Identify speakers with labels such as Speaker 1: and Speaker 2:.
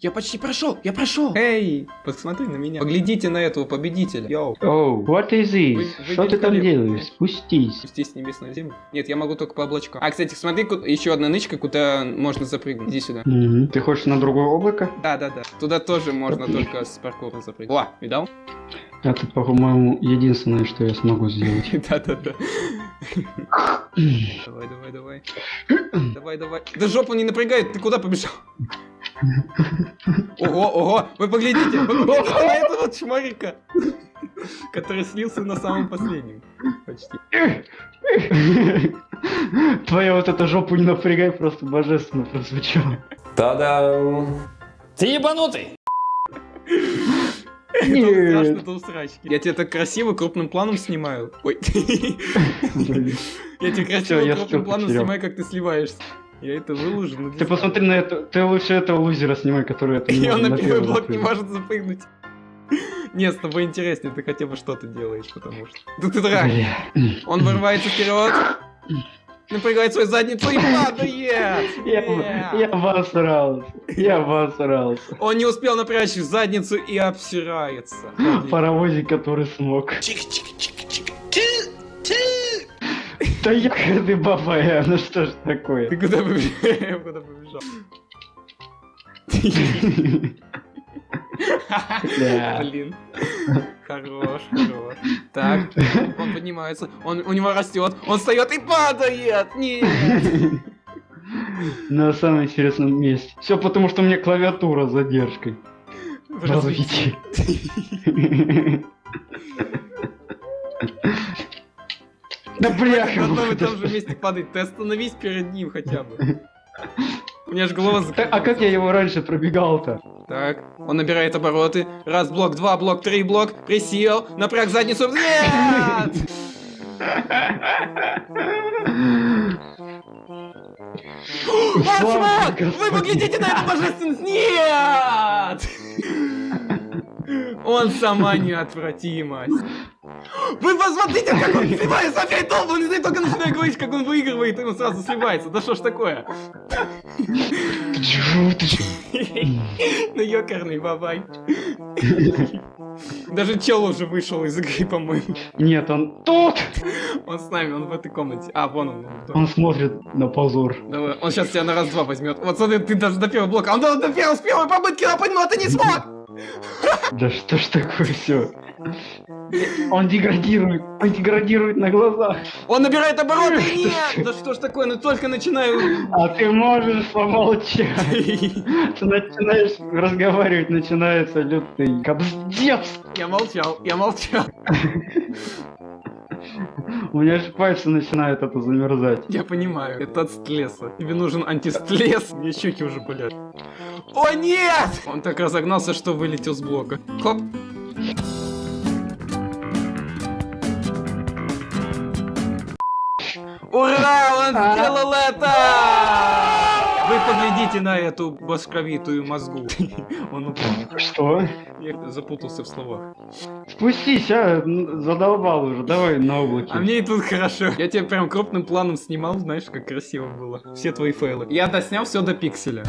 Speaker 1: я почти прошел, я прошел. Эй, посмотри на меня. Поглядите на этого победителя. Йоу.
Speaker 2: Oh, what is this?
Speaker 1: Вы- вы
Speaker 2: Что ты там делаешь? Спустись.
Speaker 1: Спустись с небес на землю. Нет, я могу только по облачкам. А, кстати, смотри, ку- еще одна нычка, куда можно запрыгнуть. Иди сюда.
Speaker 2: Мгм. Ты хочешь на другое облако?
Speaker 1: Да, да, да. Туда тоже можно только с паркура запрыгнуть. О, видал?
Speaker 2: Это, по-моему, единственное, что я смогу сделать.
Speaker 1: Да, да, да. Давай, давай, давай. Давай, давай. Да жопу не напрягает, ты куда побежал? Ого, ого, вы поглядите, вы поглядите на этого чморика, который слился на самом последнем. Почти.
Speaker 2: Твоя вот эта жопу не напрягай, просто божественно прозвучало.
Speaker 3: Та-дам!
Speaker 4: Ты ебанутый!
Speaker 1: Это
Speaker 2: Нет.
Speaker 1: страшно усрачки. Я тебя так красиво крупным планом снимаю. Ой. Я тебя красиво крупным планом снимаю, как ты сливаешься. Я это выложу. ну,
Speaker 2: Ты посмотри на это, ты лучше этого лузера снимай, который это не
Speaker 1: И он на первый блок не может запрыгнуть. Нет, с тобой интереснее, ты хотя бы что-то делаешь, потому что... Да ты дурак!
Speaker 2: Бля.
Speaker 1: Он вырывается вперед, напрягает свою задницу и падает!
Speaker 2: Я, я обосрался. Я обосрался.
Speaker 1: Он не успел напрячь задницу и обсирается.
Speaker 2: Паровозик, который смог. Да ягоды бабая, ну что ж
Speaker 1: Ты
Speaker 2: такое?
Speaker 1: куда побежал? Куда побежал? Блин. Хорош, хорош. Так, он поднимается, он, у него растет, он встает и падает! Нет!
Speaker 2: На самом интересном месте. Все потому, что у меня клавиатура с задержкой.
Speaker 1: В развитии.
Speaker 2: Да бляха, муха,
Speaker 1: том же месте падает, ты остановись перед ним хотя бы. У меня же голова
Speaker 2: Так, А как я его раньше пробегал-то?
Speaker 1: Так, он набирает обороты. Раз блок, два блок, три блок. Присел, напряг задницу. Нет! Ваш маг! Вы поглядите на эту божественность! Нет! Он сама неотвратимость. Вы посмотрите, как он сливается опять долбанный, ты только начинаю говорить, как он выигрывает, и он сразу сливается. Да что ж такое? Ну ёкарный бабай. Даже чел уже вышел из игры, по-моему.
Speaker 2: Нет, он тут!
Speaker 1: Он с нами, он в этой комнате. А, вон он. он.
Speaker 2: Он смотрит на позор.
Speaker 1: Давай, он сейчас тебя на раз-два возьмет. Вот смотри, ты даже до первого блока. Он до, до первого, с первой попытки напасть, но ты не смог!
Speaker 2: Да что ж такое все? Он деградирует, он деградирует на глазах.
Speaker 1: Он набирает обороты, нет! Да что ж такое, ну только начинаю...
Speaker 2: А ты можешь помолчать. Ты начинаешь разговаривать, начинается лютый кобздец.
Speaker 1: Я молчал, я молчал.
Speaker 2: У меня же пальцы начинают это замерзать.
Speaker 1: Я понимаю, это от стлеса. Тебе нужен антистлес. Мне щеки уже болят. О нет! Он так разогнался, что вылетел с блока. Хоп. Ура! Он сделал это! Вы поглядите на эту башковитую мозгу. Он упал.
Speaker 2: Что?
Speaker 1: Я запутался в словах.
Speaker 2: Спустись, а, задолбал уже, давай на облаке.
Speaker 1: А мне и тут хорошо. Я тебя прям крупным планом снимал, знаешь, как красиво было. Все твои фейлы. Я доснял все до пикселя.